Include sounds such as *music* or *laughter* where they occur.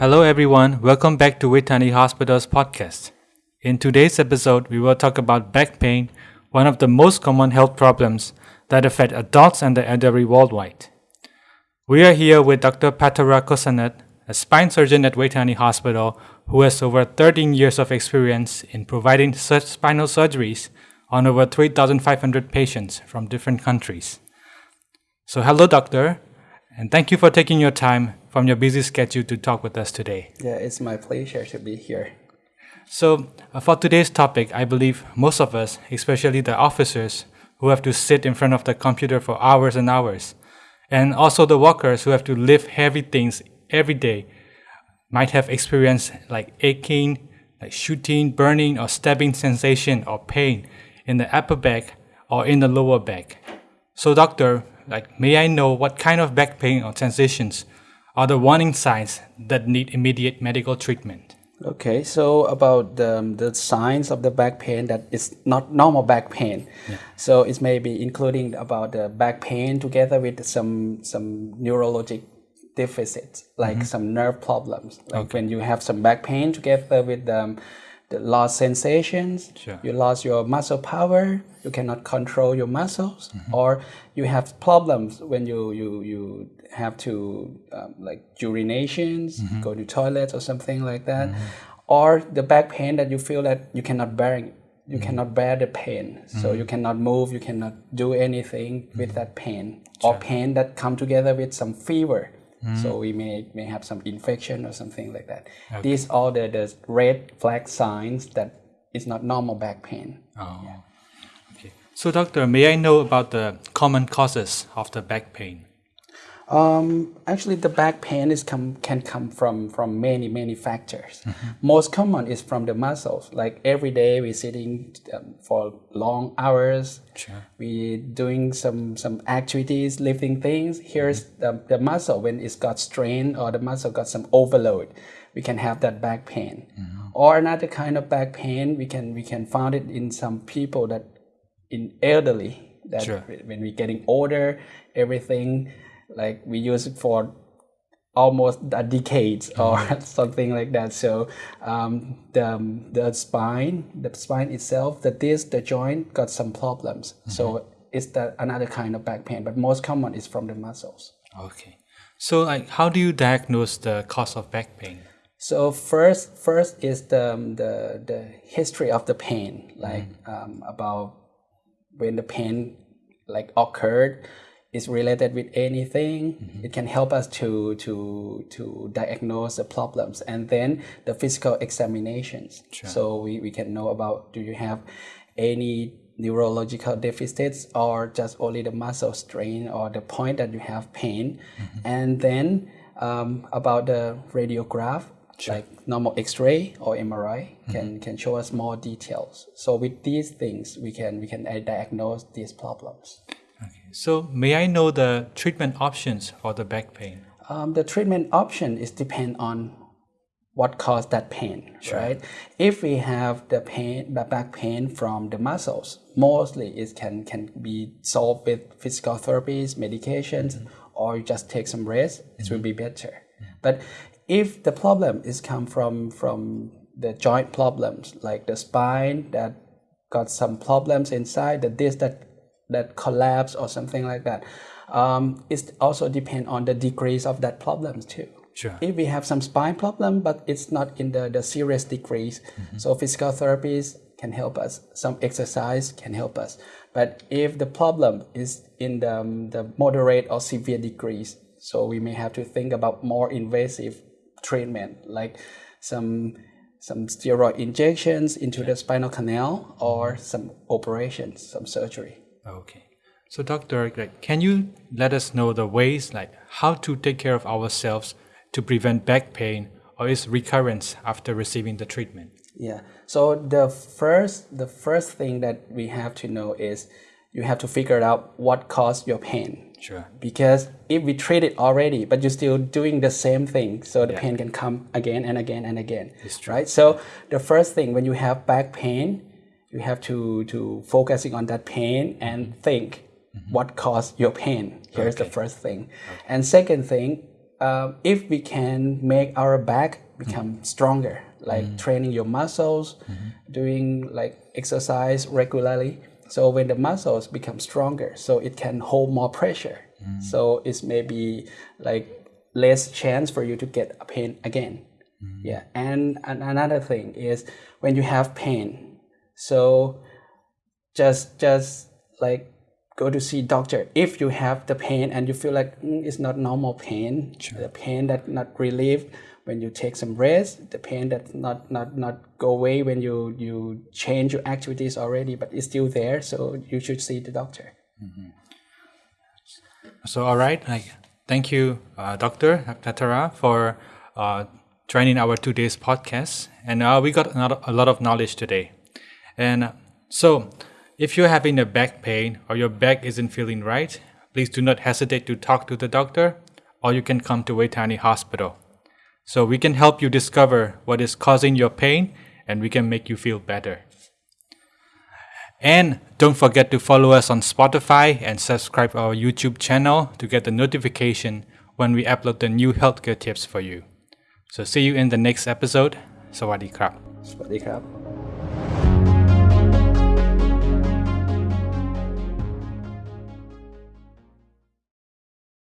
Hello, everyone. Welcome back to Vejthani Hospital's podcast. In today's episode, we will talk about back pain, one of the most common health problems that affect adults and the elderly worldwide. We are here with Dr. Patara Kosanet, a spine surgeon at Vejthani Hospital who has over 13 years of experience in providing such spinal surgeries on over 3,500 patients from different countries. So, hello, doctor, and thank you for taking your time from your busy schedule to talk with us today. Yeah, it's my pleasure to be here. So, uh, for today's topic, I believe most of us, especially the officers who have to sit in front of the computer for hours and hours, and also the workers who have to lift heavy things every day, might have experienced like aching, like shooting, burning, or stabbing sensation or pain in the upper back or in the lower back. So, doctor, like, may I know what kind of back pain or sensations are the warning signs that need immediate medical treatment? Okay, so about the, the signs of the back pain that is not normal back pain. Yeah. So it may be including about the back pain together with some some neurologic deficits, like mm-hmm. some nerve problems. Like okay. when you have some back pain together with the the lost sensations, sure. you lost your muscle power, you cannot control your muscles, mm-hmm. or you have problems when you you you have to um, like urinations, mm-hmm. go to toilets or something like that, mm-hmm. or the back pain that you feel that you cannot bear you mm-hmm. cannot bear the pain, so mm-hmm. you cannot move, you cannot do anything with mm-hmm. that pain, sure. or pain that come together with some fever Mm. So we may may have some infection or something like that. Okay. These are the, the red flag signs that it's not normal back pain. Oh. Yeah. Okay. So doctor, may I know about the common causes of the back pain? Um, actually, the back pain is come can come from from many many factors. Mm-hmm. Most common is from the muscles. Like every day we're sitting um, for long hours. Sure. We doing some some activities, lifting things. Here's mm-hmm. the, the muscle when it's got strain or the muscle got some overload. We can have that back pain. Mm-hmm. Or another kind of back pain we can we can find it in some people that in elderly that sure. when we're getting older, everything like we use it for almost a decade or mm-hmm. *laughs* something like that. So um, the the spine, the spine itself, the disc, the joint got some problems. Mm-hmm. So it's the another kind of back pain, but most common is from the muscles. Okay. So like, how do you diagnose the cause of back pain? So first, first is the the the history of the pain, like mm-hmm. um, about when the pain like occurred is related with anything. Mm-hmm. It can help us to to to diagnose the problems, and then the physical examinations. Sure. So we, we can know about do you have any neurological deficits or just only the muscle strain or the point that you have pain, mm-hmm. and then um, about the radiograph. Sure. Like normal X-ray or MRI mm-hmm. can, can show us more details. So with these things, we can we can diagnose these problems. So may I know the treatment options for the back pain? Um, the treatment option is depend on what caused that pain, sure. right? If we have the pain, the back pain from the muscles, mostly it can can be solved with physical therapies, medications, mm-hmm. or just take some rest. It mm-hmm. will be better. Mm-hmm. But if the problem is come from from the joint problems, like the spine that got some problems inside, the disc that that collapse or something like that. Um, it also depend on the degrees of that problems too. Sure. If we have some spine problem, but it's not in the, the serious degrees, mm-hmm. so physical therapies can help us. Some exercise can help us. But if the problem is in the, um, the moderate or severe degrees, so we may have to think about more invasive treatment, like some some steroid injections into the spinal canal or some operations, some surgery. Okay. So, Doctor, like, can you let us know the ways, like how to take care of ourselves to prevent back pain or its recurrence after receiving the treatment? Yeah. So the first, the first thing that we have to know is you have to figure out what caused your pain. Sure. Because if we treat it already, but you're still doing the same thing, so the yeah. pain can come again and again and again. Right. So the first thing when you have back pain, you have to to focusing on that pain and mm-hmm. think mm-hmm. what caused your pain here's okay. the first thing okay. and second thing um, if we can make our back become mm-hmm. stronger, like mm-hmm. training your muscles, doing like exercise regularly. So when the muscles become stronger, so it can hold more pressure. So it's maybe like less chance for you to get a pain again. Yeah, and, and another thing is when you have pain, so just just like go to see doctor if you have the pain and you feel like "Mm, it's not normal pain the pain that not relieved when you take some rest the pain that not not not go away when you you change your activities already but it's still there so you should see the doctor So, all right, like, thank you, uh, Doctor Patara, for uh, joining our two days podcast. And uh, we got another, a lot of knowledge today. And so if you're having a back pain or your back isn't feeling right, please do not hesitate to talk to the doctor or you can come to Vejthani Hospital. So we can help you discover what is causing your pain and we can make you feel better. And don't forget to follow us on Spotify and subscribe our YouTube channel to get the notification when we upload the new healthcare tips for you. So see you in the next episode. สวัสดีครับ สวัสดีครับ